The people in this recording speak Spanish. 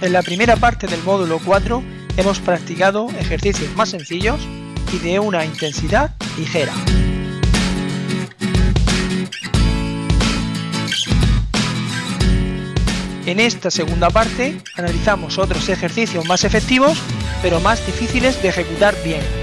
En la primera parte del módulo 4 hemos practicado ejercicios más sencillos y de una intensidad ligera. En esta segunda parte analizamos otros ejercicios más efectivos pero más difíciles de ejecutar bien